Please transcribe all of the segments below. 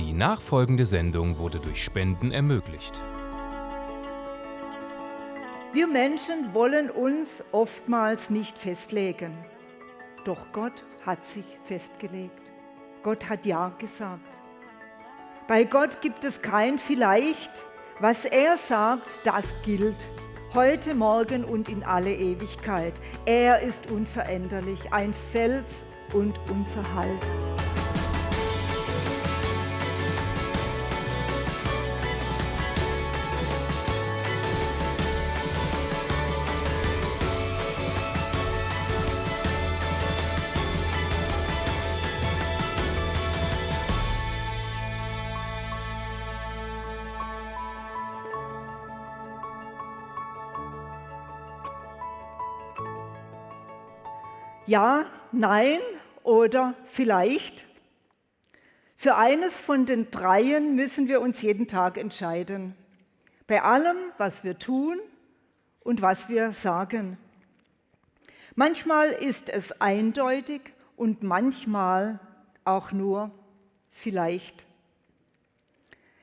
Die nachfolgende Sendung wurde durch Spenden ermöglicht. Wir Menschen wollen uns oftmals nicht festlegen. Doch Gott hat sich festgelegt. Gott hat Ja gesagt. Bei Gott gibt es kein Vielleicht. Was er sagt, das gilt. Heute, morgen und in alle Ewigkeit. Er ist unveränderlich, ein Fels und unser Halt. Ja, nein oder vielleicht. Für eines von den dreien müssen wir uns jeden Tag entscheiden. Bei allem, was wir tun und was wir sagen. Manchmal ist es eindeutig und manchmal auch nur vielleicht.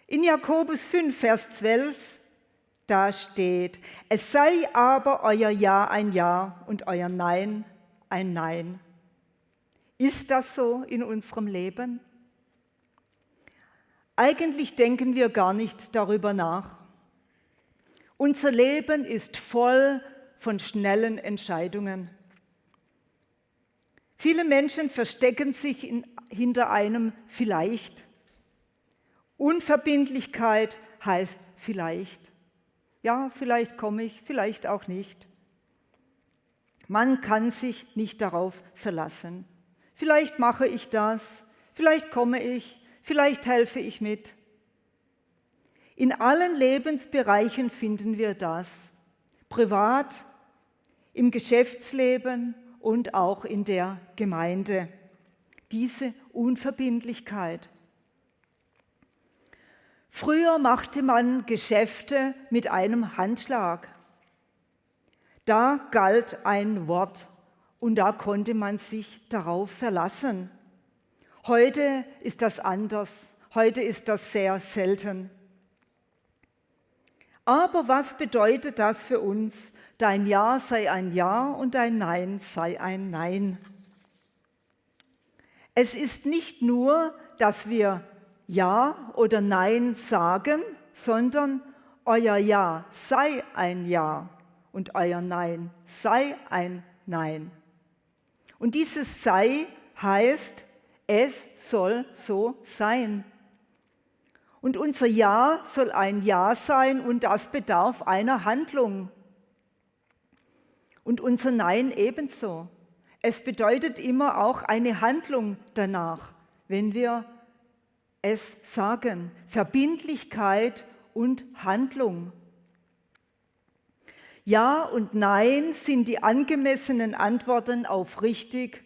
In Jakobus 5, Vers 12, da steht, es sei aber euer Ja ein Ja und euer Nein ein Nein. Ist das so in unserem Leben? Eigentlich denken wir gar nicht darüber nach. Unser Leben ist voll von schnellen Entscheidungen. Viele Menschen verstecken sich in, hinter einem vielleicht. Unverbindlichkeit heißt vielleicht. Ja, vielleicht komme ich, vielleicht auch nicht. Man kann sich nicht darauf verlassen. Vielleicht mache ich das, vielleicht komme ich, vielleicht helfe ich mit. In allen Lebensbereichen finden wir das. Privat, im Geschäftsleben und auch in der Gemeinde. Diese Unverbindlichkeit. Früher machte man Geschäfte mit einem Handschlag. Da galt ein Wort und da konnte man sich darauf verlassen. Heute ist das anders. Heute ist das sehr selten. Aber was bedeutet das für uns? Dein Ja sei ein Ja und dein Nein sei ein Nein. Es ist nicht nur, dass wir Ja oder Nein sagen, sondern euer Ja sei ein Ja und euer Nein sei ein Nein. Und dieses sei heißt, es soll so sein. Und unser Ja soll ein Ja sein und das bedarf einer Handlung. Und unser Nein ebenso. Es bedeutet immer auch eine Handlung danach, wenn wir es sagen. Verbindlichkeit und Handlung. Ja und Nein sind die angemessenen Antworten auf richtig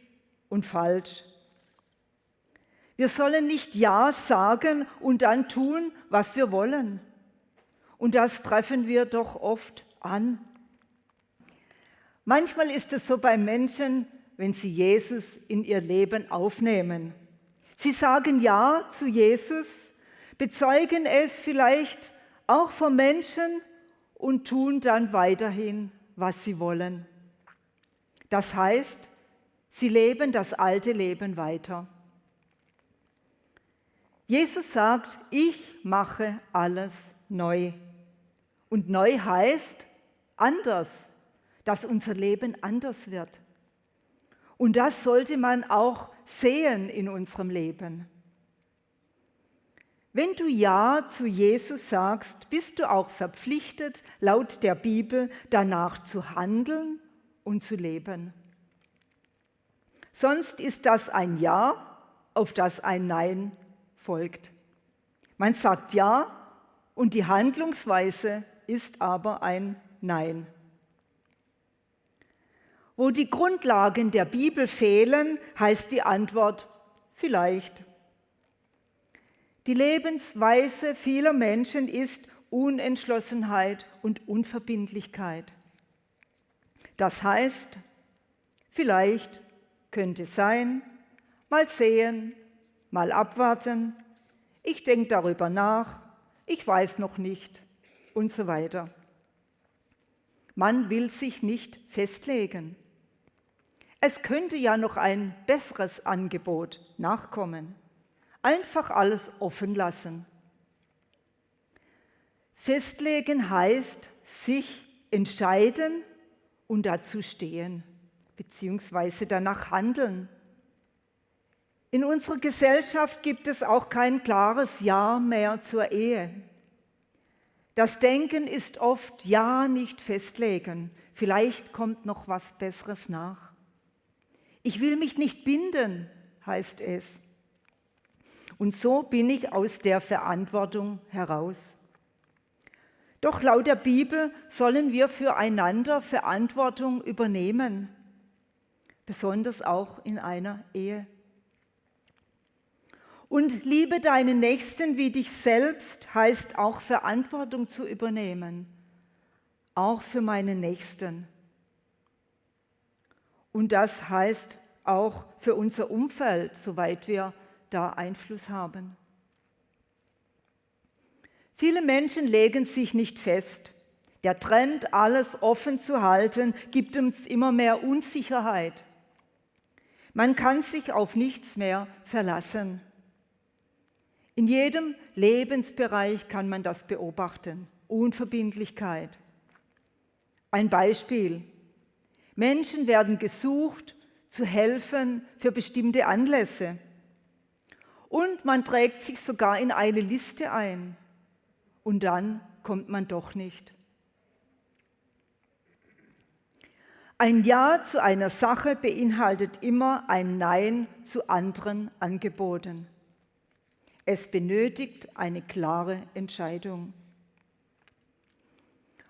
und falsch. Wir sollen nicht Ja sagen und dann tun, was wir wollen. Und das treffen wir doch oft an. Manchmal ist es so bei Menschen, wenn sie Jesus in ihr Leben aufnehmen. Sie sagen Ja zu Jesus, bezeugen es vielleicht auch vor Menschen, und tun dann weiterhin, was sie wollen. Das heißt, sie leben das alte Leben weiter. Jesus sagt, ich mache alles neu. Und neu heißt anders, dass unser Leben anders wird. Und das sollte man auch sehen in unserem Leben. Wenn du Ja zu Jesus sagst, bist du auch verpflichtet, laut der Bibel danach zu handeln und zu leben. Sonst ist das ein Ja, auf das ein Nein folgt. Man sagt Ja und die Handlungsweise ist aber ein Nein. Wo die Grundlagen der Bibel fehlen, heißt die Antwort vielleicht. Die Lebensweise vieler Menschen ist Unentschlossenheit und Unverbindlichkeit. Das heißt, vielleicht könnte sein, mal sehen, mal abwarten, Ich denke darüber nach, ich weiß noch nicht und so weiter. Man will sich nicht festlegen. Es könnte ja noch ein besseres Angebot nachkommen. Einfach alles offen lassen. Festlegen heißt sich entscheiden und dazu stehen, beziehungsweise danach handeln. In unserer Gesellschaft gibt es auch kein klares Ja mehr zur Ehe. Das Denken ist oft Ja nicht festlegen, vielleicht kommt noch was Besseres nach. Ich will mich nicht binden, heißt es. Und so bin ich aus der Verantwortung heraus. Doch laut der Bibel sollen wir füreinander Verantwortung übernehmen, besonders auch in einer Ehe. Und liebe deinen Nächsten wie dich selbst heißt auch Verantwortung zu übernehmen, auch für meinen Nächsten. Und das heißt auch für unser Umfeld, soweit wir da Einfluss haben. Viele Menschen legen sich nicht fest. Der Trend, alles offen zu halten, gibt uns immer mehr Unsicherheit. Man kann sich auf nichts mehr verlassen. In jedem Lebensbereich kann man das beobachten. Unverbindlichkeit. Ein Beispiel. Menschen werden gesucht, zu helfen für bestimmte Anlässe. Und man trägt sich sogar in eine Liste ein. Und dann kommt man doch nicht. Ein Ja zu einer Sache beinhaltet immer ein Nein zu anderen Angeboten. Es benötigt eine klare Entscheidung.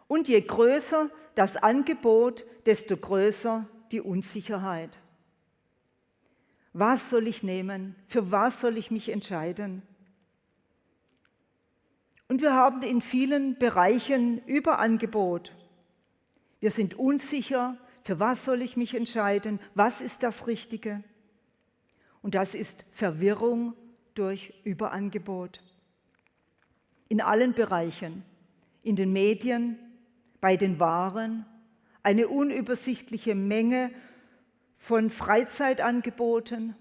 Und je größer das Angebot, desto größer die Unsicherheit. Was soll ich nehmen? Für was soll ich mich entscheiden? Und wir haben in vielen Bereichen Überangebot. Wir sind unsicher, für was soll ich mich entscheiden? Was ist das Richtige? Und das ist Verwirrung durch Überangebot. In allen Bereichen, in den Medien, bei den Waren, eine unübersichtliche Menge von Freizeitangeboten.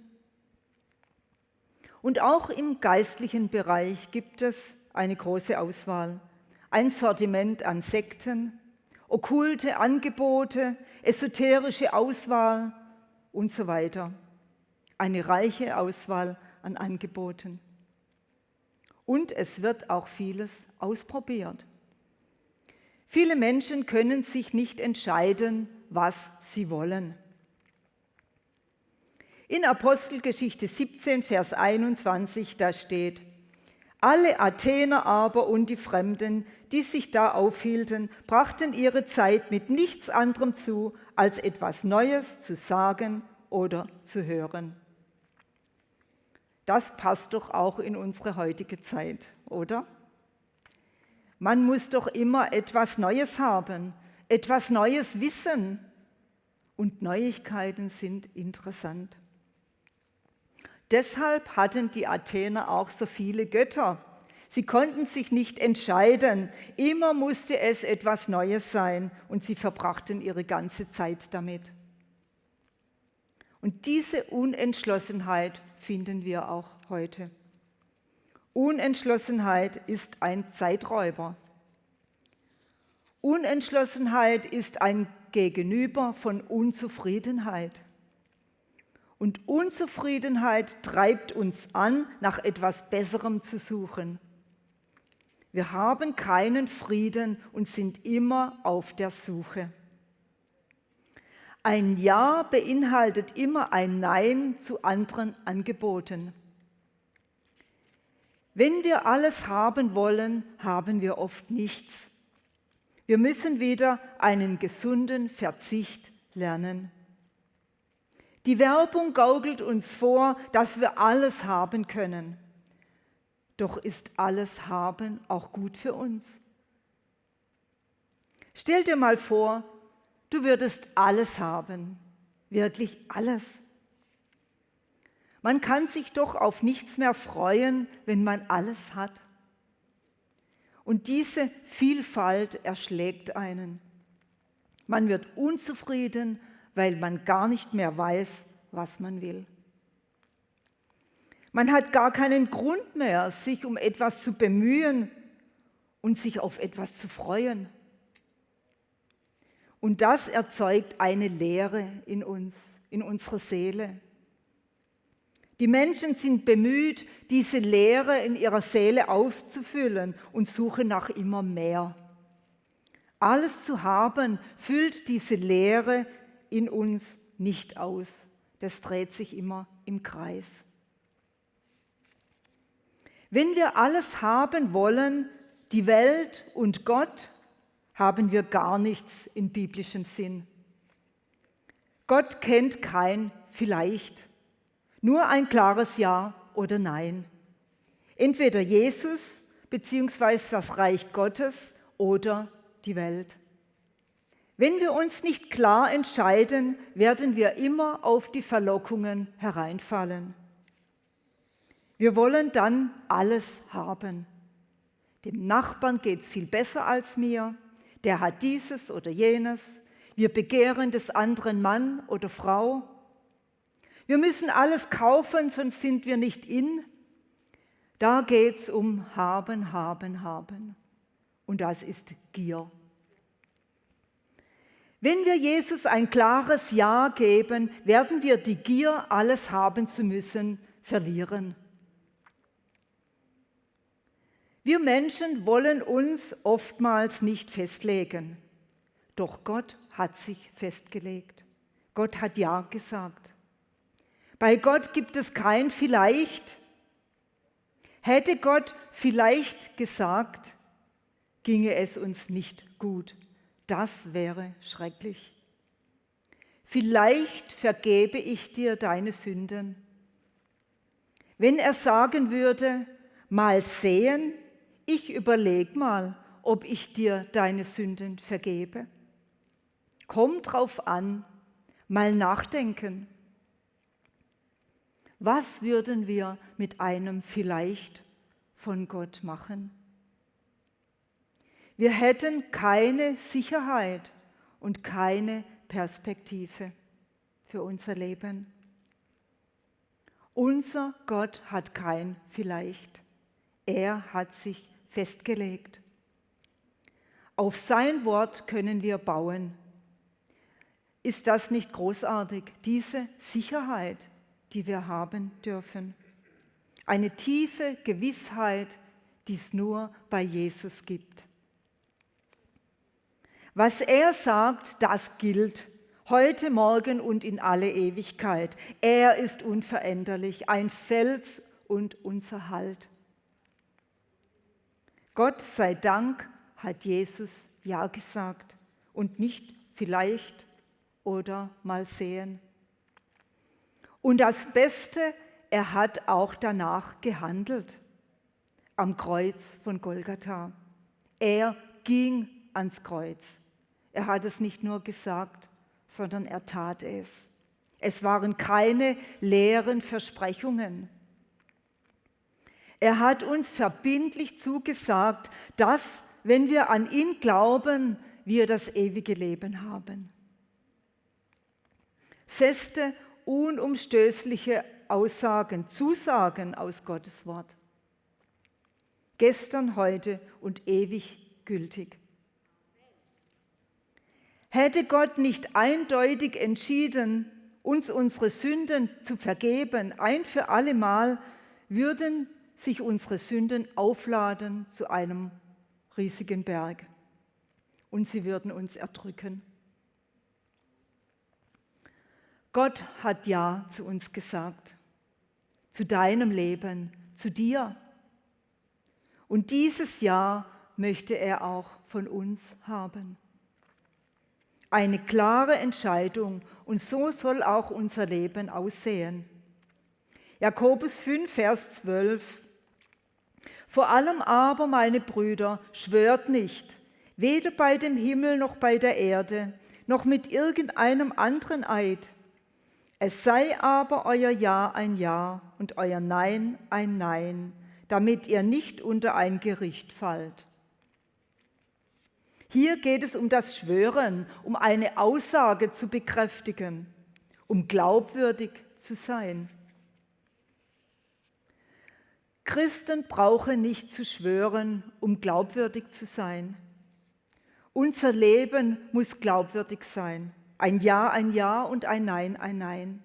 Und auch im geistlichen Bereich gibt es eine große Auswahl. Ein Sortiment an Sekten, okkulte Angebote, esoterische Auswahl und so weiter. Eine reiche Auswahl an Angeboten. Und es wird auch vieles ausprobiert. Viele Menschen können sich nicht entscheiden, was sie wollen. In Apostelgeschichte 17, Vers 21, da steht, alle Athener aber und die Fremden, die sich da aufhielten, brachten ihre Zeit mit nichts anderem zu, als etwas Neues zu sagen oder zu hören. Das passt doch auch in unsere heutige Zeit, oder? Man muss doch immer etwas Neues haben, etwas Neues wissen. Und Neuigkeiten sind interessant. Deshalb hatten die Athener auch so viele Götter. Sie konnten sich nicht entscheiden. Immer musste es etwas Neues sein und sie verbrachten ihre ganze Zeit damit. Und diese Unentschlossenheit finden wir auch heute. Unentschlossenheit ist ein Zeiträuber. Unentschlossenheit ist ein Gegenüber von Unzufriedenheit. Und Unzufriedenheit treibt uns an, nach etwas Besserem zu suchen. Wir haben keinen Frieden und sind immer auf der Suche. Ein Ja beinhaltet immer ein Nein zu anderen Angeboten. Wenn wir alles haben wollen, haben wir oft nichts. Wir müssen wieder einen gesunden Verzicht lernen. Die Werbung gaukelt uns vor, dass wir alles haben können. Doch ist alles haben auch gut für uns? Stell dir mal vor, Du würdest alles haben, wirklich alles. Man kann sich doch auf nichts mehr freuen, wenn man alles hat. Und diese Vielfalt erschlägt einen. Man wird unzufrieden, weil man gar nicht mehr weiß, was man will. Man hat gar keinen Grund mehr, sich um etwas zu bemühen und sich auf etwas zu freuen. Und das erzeugt eine Leere in uns, in unserer Seele. Die Menschen sind bemüht, diese Leere in ihrer Seele aufzufüllen und suchen nach immer mehr. Alles zu haben füllt diese Leere in uns nicht aus. Das dreht sich immer im Kreis. Wenn wir alles haben wollen, die Welt und Gott, haben wir gar nichts in biblischem Sinn. Gott kennt kein vielleicht, nur ein klares Ja oder Nein. Entweder Jesus bzw. das Reich Gottes oder die Welt. Wenn wir uns nicht klar entscheiden, werden wir immer auf die Verlockungen hereinfallen. Wir wollen dann alles haben. Dem Nachbarn geht es viel besser als mir, der hat dieses oder jenes. Wir begehren des anderen Mann oder Frau. Wir müssen alles kaufen, sonst sind wir nicht in. Da geht es um haben, haben, haben. Und das ist Gier. Wenn wir Jesus ein klares Ja geben, werden wir die Gier, alles haben zu müssen, verlieren. Wir Menschen wollen uns oftmals nicht festlegen, doch Gott hat sich festgelegt. Gott hat Ja gesagt. Bei Gott gibt es kein vielleicht. Hätte Gott vielleicht gesagt, ginge es uns nicht gut. Das wäre schrecklich. Vielleicht vergebe ich dir deine Sünden. Wenn er sagen würde, mal sehen, ich überlege mal, ob ich dir deine Sünden vergebe. Komm drauf an, mal nachdenken. Was würden wir mit einem vielleicht von Gott machen? Wir hätten keine Sicherheit und keine Perspektive für unser Leben. Unser Gott hat kein vielleicht. Er hat sich festgelegt. Auf sein Wort können wir bauen. Ist das nicht großartig, diese Sicherheit, die wir haben dürfen? Eine tiefe Gewissheit, die es nur bei Jesus gibt. Was er sagt, das gilt heute, morgen und in alle Ewigkeit. Er ist unveränderlich, ein Fels und unser Halt. Gott sei Dank hat Jesus Ja gesagt und nicht vielleicht oder mal sehen. Und das Beste, er hat auch danach gehandelt am Kreuz von Golgatha. Er ging ans Kreuz. Er hat es nicht nur gesagt, sondern er tat es. Es waren keine leeren Versprechungen. Er hat uns verbindlich zugesagt, dass, wenn wir an ihn glauben, wir das ewige Leben haben. Feste, unumstößliche Aussagen, Zusagen aus Gottes Wort. Gestern, heute und ewig gültig. Hätte Gott nicht eindeutig entschieden, uns unsere Sünden zu vergeben, ein für allemal, würden sich unsere Sünden aufladen zu einem riesigen Berg und sie würden uns erdrücken. Gott hat Ja zu uns gesagt, zu deinem Leben, zu dir. Und dieses Ja möchte er auch von uns haben. Eine klare Entscheidung und so soll auch unser Leben aussehen. Jakobus 5, Vers 12 vor allem aber, meine Brüder, schwört nicht, weder bei dem Himmel noch bei der Erde, noch mit irgendeinem anderen Eid. Es sei aber euer Ja ein Ja und euer Nein ein Nein, damit ihr nicht unter ein Gericht fallt. Hier geht es um das Schwören, um eine Aussage zu bekräftigen, um glaubwürdig zu sein. Christen brauchen nicht zu schwören, um glaubwürdig zu sein. Unser Leben muss glaubwürdig sein. Ein Ja, ein Ja und ein Nein, ein Nein.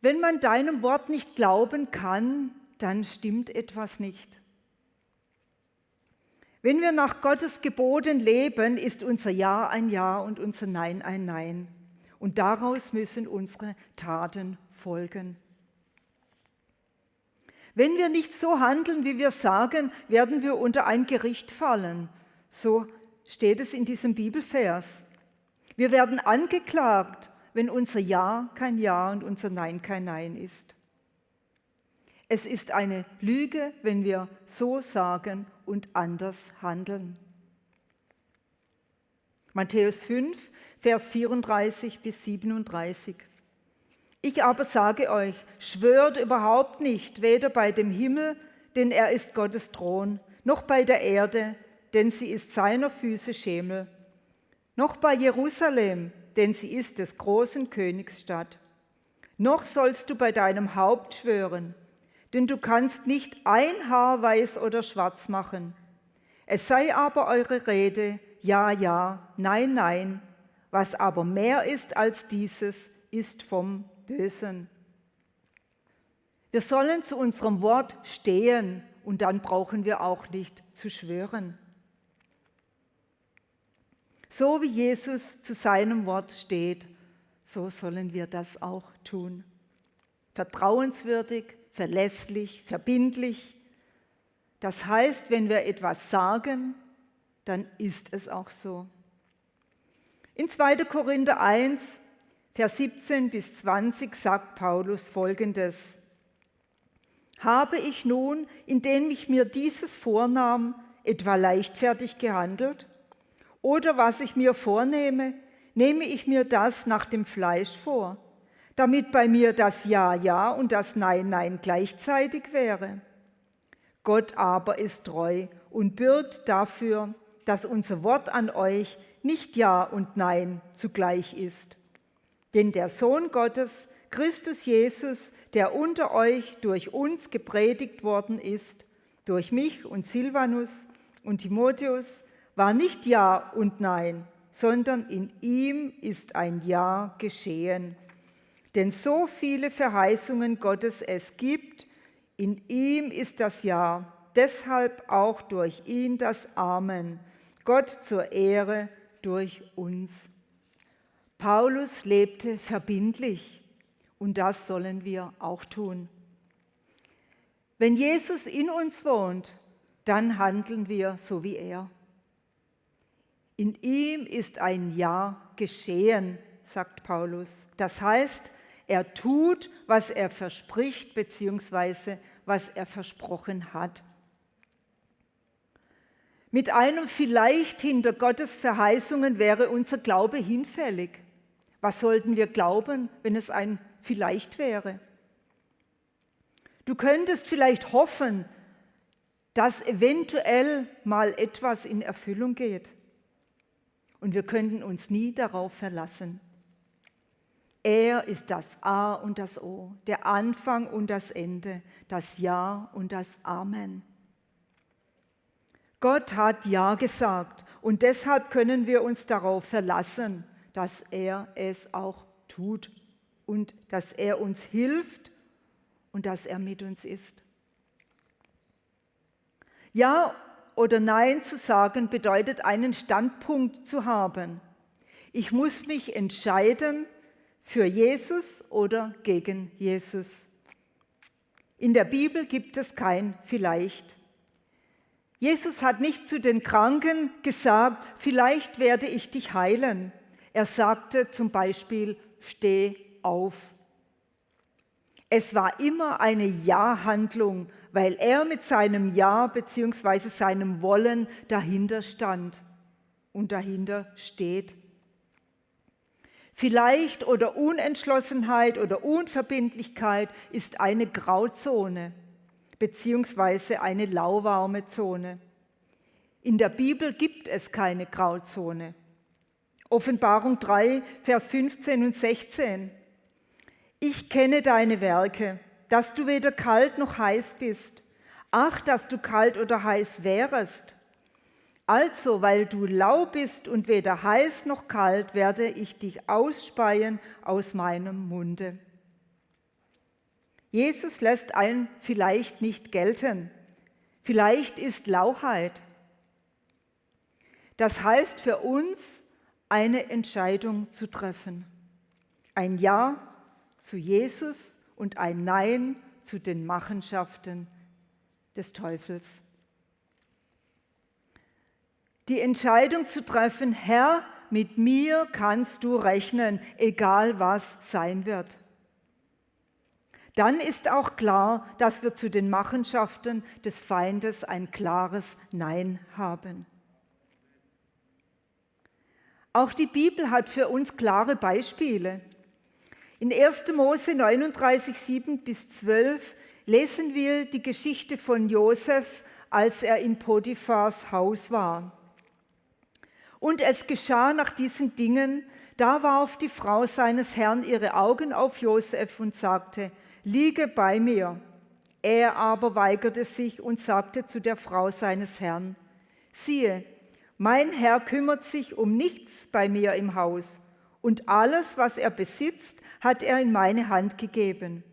Wenn man deinem Wort nicht glauben kann, dann stimmt etwas nicht. Wenn wir nach Gottes Geboten leben, ist unser Ja ein Ja und unser Nein ein Nein. Und daraus müssen unsere Taten folgen. Wenn wir nicht so handeln, wie wir sagen, werden wir unter ein Gericht fallen. So steht es in diesem Bibelvers. Wir werden angeklagt, wenn unser Ja kein Ja und unser Nein kein Nein ist. Es ist eine Lüge, wenn wir so sagen und anders handeln. Matthäus 5, Vers 34 bis 37. Ich aber sage euch, schwört überhaupt nicht, weder bei dem Himmel, denn er ist Gottes Thron, noch bei der Erde, denn sie ist seiner Füße Schemel, noch bei Jerusalem, denn sie ist des großen Königs Stadt. Noch sollst du bei deinem Haupt schwören, denn du kannst nicht ein Haar weiß oder schwarz machen. Es sei aber eure Rede, ja, ja, nein, nein, was aber mehr ist als dieses, ist vom Bösen. Wir sollen zu unserem Wort stehen und dann brauchen wir auch nicht zu schwören. So wie Jesus zu seinem Wort steht, so sollen wir das auch tun. Vertrauenswürdig, verlässlich, verbindlich. Das heißt, wenn wir etwas sagen, dann ist es auch so. In 2. Korinther 1, Vers 17 bis 20 sagt Paulus folgendes. Habe ich nun, indem ich mir dieses vornahm, etwa leichtfertig gehandelt? Oder was ich mir vornehme, nehme ich mir das nach dem Fleisch vor? Damit bei mir das Ja, Ja und das Nein, Nein gleichzeitig wäre. Gott aber ist treu und bürgt dafür, dass unser Wort an euch nicht Ja und Nein zugleich ist. Denn der Sohn Gottes, Christus Jesus, der unter euch durch uns gepredigt worden ist, durch mich und Silvanus und Timotheus, war nicht Ja und Nein, sondern in ihm ist ein Ja geschehen. Denn so viele Verheißungen Gottes es gibt, in ihm ist das Ja, deshalb auch durch ihn das Amen, Gott zur Ehre durch uns. Paulus lebte verbindlich und das sollen wir auch tun. Wenn Jesus in uns wohnt, dann handeln wir so wie er. In ihm ist ein Ja geschehen, sagt Paulus. Das heißt, er tut, was er verspricht, beziehungsweise was er versprochen hat. Mit einem vielleicht hinter Gottes Verheißungen wäre unser Glaube hinfällig. Was sollten wir glauben, wenn es ein vielleicht wäre? Du könntest vielleicht hoffen, dass eventuell mal etwas in Erfüllung geht. Und wir könnten uns nie darauf verlassen. Er ist das A und das O, der Anfang und das Ende, das Ja und das Amen. Gott hat Ja gesagt und deshalb können wir uns darauf verlassen, dass er es auch tut und dass er uns hilft und dass er mit uns ist. Ja oder Nein zu sagen bedeutet einen Standpunkt zu haben. Ich muss mich entscheiden, für Jesus oder gegen Jesus. In der Bibel gibt es kein vielleicht. Jesus hat nicht zu den Kranken gesagt, vielleicht werde ich dich heilen. Er sagte zum Beispiel, steh auf. Es war immer eine Ja-Handlung, weil er mit seinem Ja bzw. seinem Wollen dahinter stand und dahinter steht. Vielleicht oder Unentschlossenheit oder Unverbindlichkeit ist eine Grauzone beziehungsweise eine lauwarme Zone. In der Bibel gibt es keine Grauzone. Offenbarung 3, Vers 15 und 16. Ich kenne deine Werke, dass du weder kalt noch heiß bist. Ach, dass du kalt oder heiß wärest. Also, weil du lau bist und weder heiß noch kalt, werde ich dich ausspeien aus meinem Munde. Jesus lässt ein vielleicht nicht gelten. Vielleicht ist Lauheit. Das heißt für uns, eine Entscheidung zu treffen. Ein Ja zu Jesus und ein Nein zu den Machenschaften des Teufels. Die Entscheidung zu treffen, Herr, mit mir kannst du rechnen, egal was sein wird. Dann ist auch klar, dass wir zu den Machenschaften des Feindes ein klares Nein haben. Auch die Bibel hat für uns klare Beispiele. In 1. Mose 39, 7 bis 12 lesen wir die Geschichte von Josef, als er in Potiphars Haus war. Und es geschah nach diesen Dingen, da warf die Frau seines Herrn ihre Augen auf Josef und sagte, liege bei mir. Er aber weigerte sich und sagte zu der Frau seines Herrn, siehe, mein Herr kümmert sich um nichts bei mir im Haus, und alles, was er besitzt, hat er in meine Hand gegeben.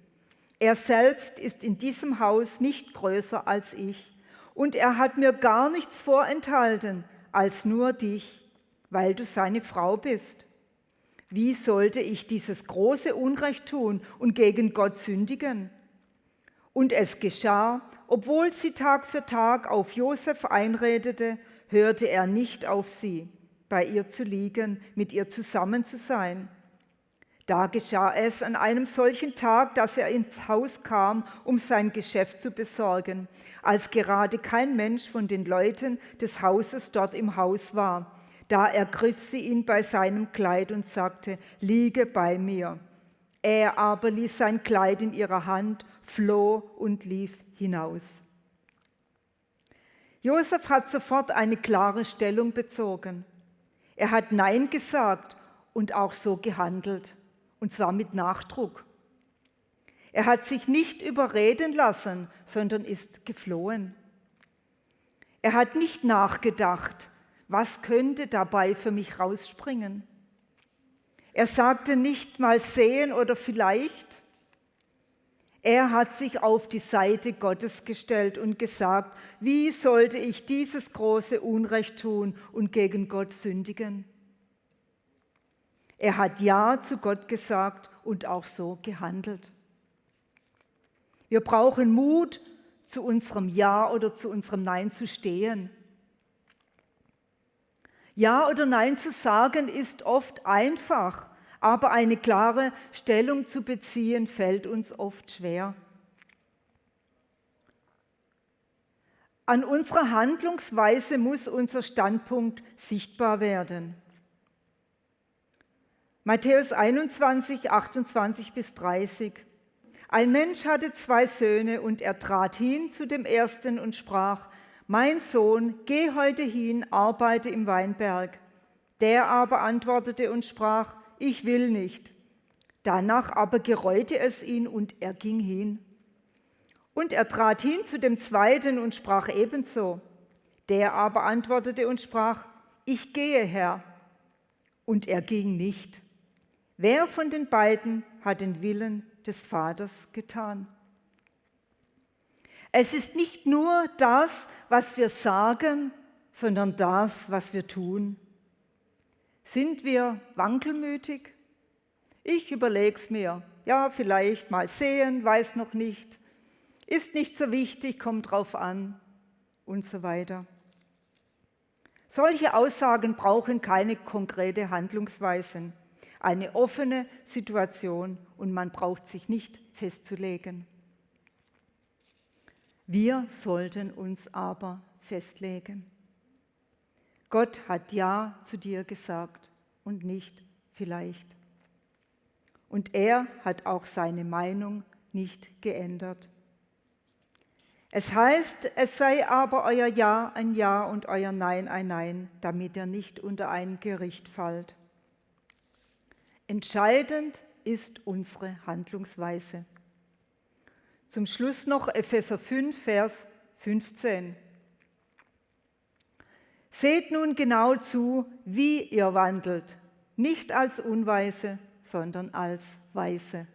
Er selbst ist in diesem Haus nicht größer als ich, und er hat mir gar nichts vorenthalten als nur dich, weil du seine Frau bist. Wie sollte ich dieses große Unrecht tun und gegen Gott sündigen? Und es geschah, obwohl sie Tag für Tag auf Josef einredete hörte er nicht auf sie, bei ihr zu liegen, mit ihr zusammen zu sein. Da geschah es an einem solchen Tag, dass er ins Haus kam, um sein Geschäft zu besorgen, als gerade kein Mensch von den Leuten des Hauses dort im Haus war. Da ergriff sie ihn bei seinem Kleid und sagte, liege bei mir. Er aber ließ sein Kleid in ihrer Hand, floh und lief hinaus. Josef hat sofort eine klare Stellung bezogen. Er hat Nein gesagt und auch so gehandelt, und zwar mit Nachdruck. Er hat sich nicht überreden lassen, sondern ist geflohen. Er hat nicht nachgedacht, was könnte dabei für mich rausspringen. Er sagte nicht mal sehen oder vielleicht, er hat sich auf die Seite Gottes gestellt und gesagt, wie sollte ich dieses große Unrecht tun und gegen Gott sündigen? Er hat Ja zu Gott gesagt und auch so gehandelt. Wir brauchen Mut, zu unserem Ja oder zu unserem Nein zu stehen. Ja oder Nein zu sagen ist oft einfach, aber eine klare Stellung zu beziehen fällt uns oft schwer. An unserer Handlungsweise muss unser Standpunkt sichtbar werden. Matthäus 21, 28 bis 30. Ein Mensch hatte zwei Söhne und er trat hin zu dem ersten und sprach, mein Sohn, geh heute hin, arbeite im Weinberg. Der aber antwortete und sprach, ich will nicht. Danach aber gereute es ihn und er ging hin. Und er trat hin zu dem zweiten und sprach ebenso. Der aber antwortete und sprach, ich gehe, Herr. Und er ging nicht. Wer von den beiden hat den Willen des Vaters getan? Es ist nicht nur das, was wir sagen, sondern das, was wir tun. Sind wir wankelmütig? Ich überlege es mir. Ja, vielleicht mal sehen, weiß noch nicht. Ist nicht so wichtig, kommt drauf an und so weiter. Solche Aussagen brauchen keine konkrete Handlungsweisen, eine offene Situation und man braucht sich nicht festzulegen. Wir sollten uns aber festlegen. Gott hat Ja zu dir gesagt und nicht vielleicht. Und er hat auch seine Meinung nicht geändert. Es heißt, es sei aber euer Ja ein Ja und euer Nein ein Nein, damit ihr nicht unter ein Gericht fallt. Entscheidend ist unsere Handlungsweise. Zum Schluss noch Epheser 5, Vers 15. Seht nun genau zu, wie ihr wandelt, nicht als Unweise, sondern als Weise.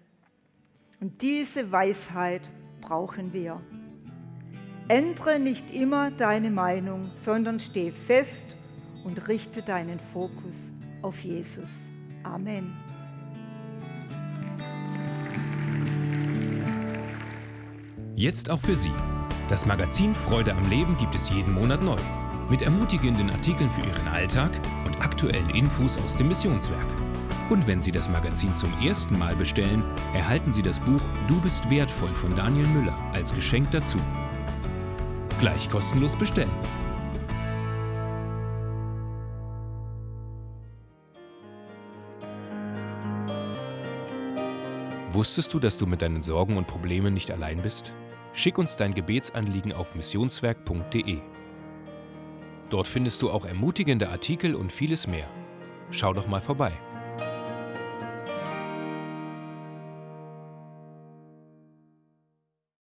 Und diese Weisheit brauchen wir. Ändere nicht immer deine Meinung, sondern steh fest und richte deinen Fokus auf Jesus. Amen. Jetzt auch für Sie. Das Magazin Freude am Leben gibt es jeden Monat neu. Mit ermutigenden Artikeln für Ihren Alltag und aktuellen Infos aus dem Missionswerk. Und wenn Sie das Magazin zum ersten Mal bestellen, erhalten Sie das Buch Du bist wertvoll von Daniel Müller als Geschenk dazu. Gleich kostenlos bestellen. Wusstest du, dass du mit deinen Sorgen und Problemen nicht allein bist? Schick uns dein Gebetsanliegen auf missionswerk.de. Dort findest du auch ermutigende Artikel und vieles mehr. Schau doch mal vorbei.